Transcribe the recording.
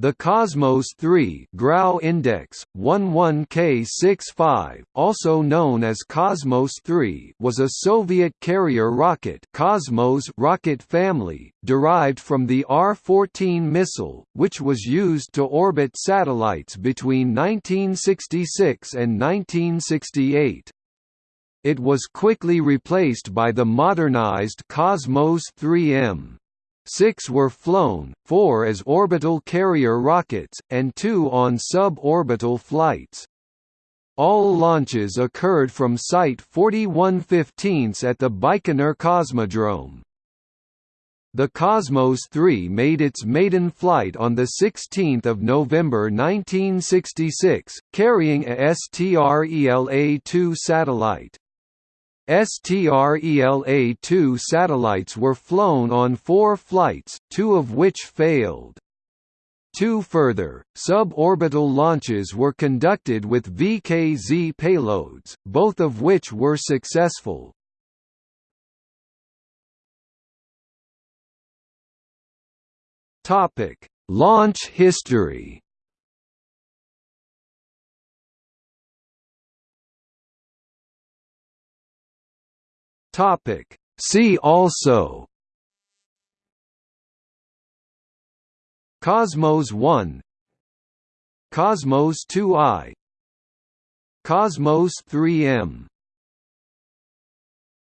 The Cosmos 3 Grau Index 11K65, also known as Cosmos 3, was a Soviet carrier rocket Cosmos rocket family derived from the R-14 missile, which was used to orbit satellites between 1966 and 1968. It was quickly replaced by the modernized Cosmos 3M. Six were flown, four as orbital carrier rockets, and two on suborbital flights. All launches occurred from Site 4115 at the Baikonur Cosmodrome. The Cosmos 3 made its maiden flight on 16 November 1966, carrying a STRELA-2 satellite. STRELA-2 satellites were flown on four flights, two of which failed. Two further, suborbital launches were conducted with VKZ payloads, both of which were successful. Launch history Topic. See also. Cosmos 1 Cosmos 2i Cosmos 3M